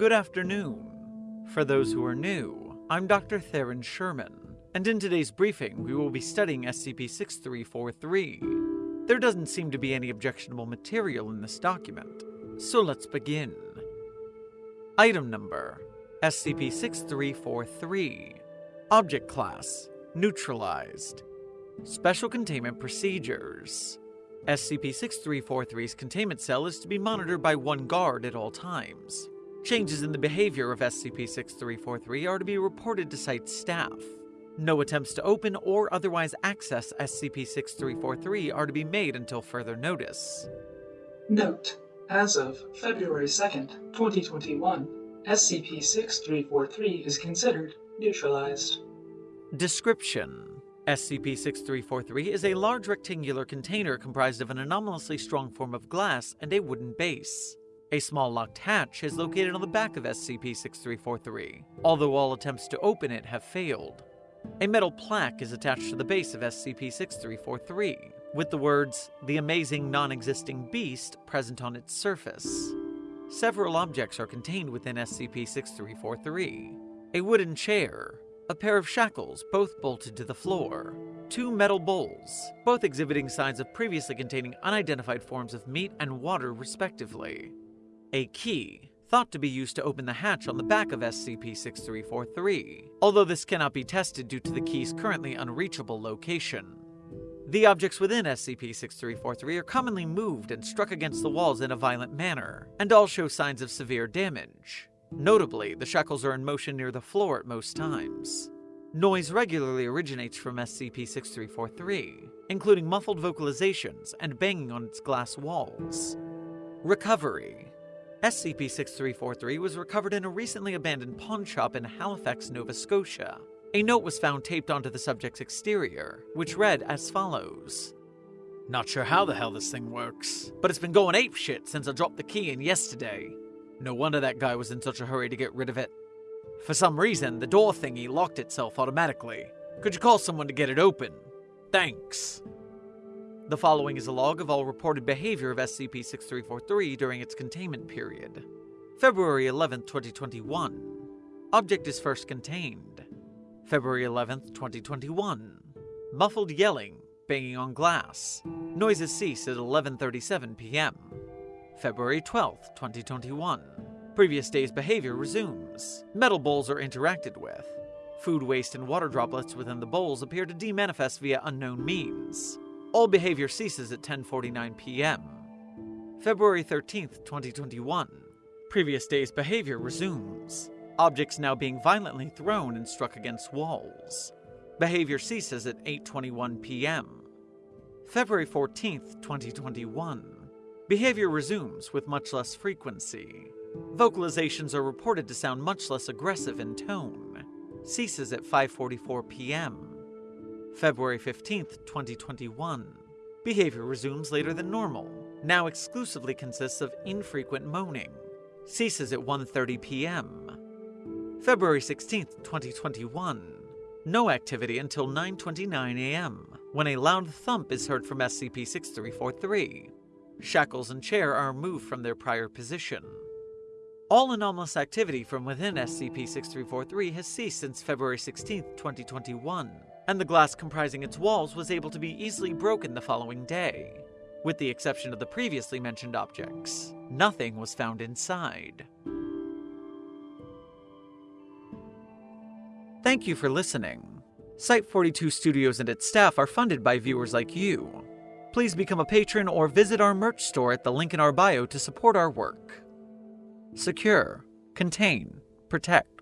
Good afternoon. For those who are new, I'm Dr. Theron Sherman, and in today's briefing we will be studying SCP-6343. There doesn't seem to be any objectionable material in this document, so let's begin. Item Number SCP-6343 Object Class Neutralized Special Containment Procedures SCP-6343's containment cell is to be monitored by one guard at all times. Changes in the behavior of SCP-6343 are to be reported to site staff. No attempts to open or otherwise access SCP-6343 are to be made until further notice. Note: As of February 2nd, 2021, SCP-6343 is considered neutralized. Description SCP-6343 is a large rectangular container comprised of an anomalously strong form of glass and a wooden base. A small locked hatch is located on the back of SCP-6343, although all attempts to open it have failed. A metal plaque is attached to the base of SCP-6343, with the words, The Amazing Non-Existing Beast, present on its surface. Several objects are contained within SCP-6343. A wooden chair, a pair of shackles, both bolted to the floor, two metal bowls, both exhibiting signs of previously containing unidentified forms of meat and water respectively, a key, thought to be used to open the hatch on the back of SCP-6343, although this cannot be tested due to the key's currently unreachable location. The objects within SCP-6343 are commonly moved and struck against the walls in a violent manner, and all show signs of severe damage. Notably, the shackles are in motion near the floor at most times. Noise regularly originates from SCP-6343, including muffled vocalizations and banging on its glass walls. Recovery SCP-6343 was recovered in a recently abandoned pawn shop in Halifax, Nova Scotia. A note was found taped onto the subject's exterior, which read as follows. Not sure how the hell this thing works, but it's been going ape shit since I dropped the key in yesterday. No wonder that guy was in such a hurry to get rid of it. For some reason, the door thingy locked itself automatically. Could you call someone to get it open? Thanks. The following is a log of all reported behavior of SCP-6343 during its containment period. February 11, 2021. Object is first contained. February 11, 2021. Muffled yelling, banging on glass. Noises cease at 11.37 p.m. February 12, 2021. Previous day's behavior resumes. Metal bowls are interacted with. Food waste and water droplets within the bowls appear to demanifest via unknown means. All behavior ceases at 10:49 p.m. February 13, 2021. Previous day's behavior resumes. Objects now being violently thrown and struck against walls. Behavior ceases at 8:21 p.m. February 14, 2021. Behavior resumes with much less frequency. Vocalizations are reported to sound much less aggressive in tone. Ceases at 5:44 p.m. February 15, 2021. Behavior resumes later than normal. Now exclusively consists of infrequent moaning. Ceases at 1:30 p.m. February 16, 2021. No activity until 9:29 a.m. when a loud thump is heard from SCP-6343. Shackles and chair are moved from their prior position. All anomalous activity from within SCP-6343 has ceased since February 16, 2021, and the glass comprising its walls was able to be easily broken the following day. With the exception of the previously mentioned objects, nothing was found inside. Thank you for listening. Site42 Studios and its staff are funded by viewers like you. Please become a patron or visit our merch store at the link in our bio to support our work. Secure, contain, protect.